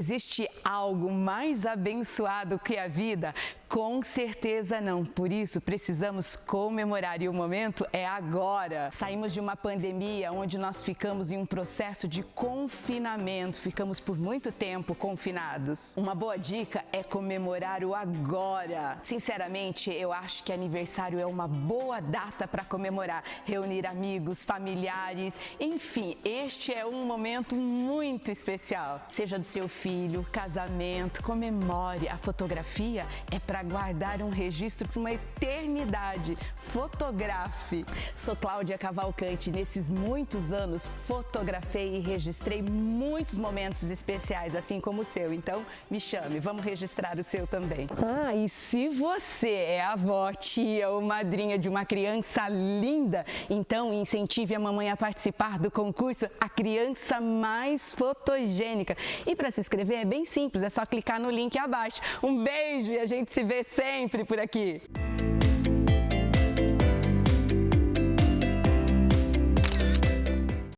Existe algo mais abençoado que a vida? Com certeza não. Por isso, precisamos comemorar e o momento é agora. Saímos de uma pandemia onde nós ficamos em um processo de confinamento, ficamos por muito tempo confinados. Uma boa dica é comemorar o agora. Sinceramente, eu acho que aniversário é uma boa data para comemorar, reunir amigos, familiares, enfim, este é um momento muito especial. Seja do seu filho, casamento, comemore. A fotografia é para para guardar um registro para uma eternidade. Fotografe. Sou Cláudia Cavalcante. Nesses muitos anos, fotografei e registrei muitos momentos especiais, assim como o seu. Então, me chame, vamos registrar o seu também. Ah, e se você é avó, tia ou madrinha de uma criança linda, então incentive a mamãe a participar do concurso A Criança Mais Fotogênica. E para se inscrever é bem simples, é só clicar no link abaixo. Um beijo e a gente se vê vê sempre por aqui.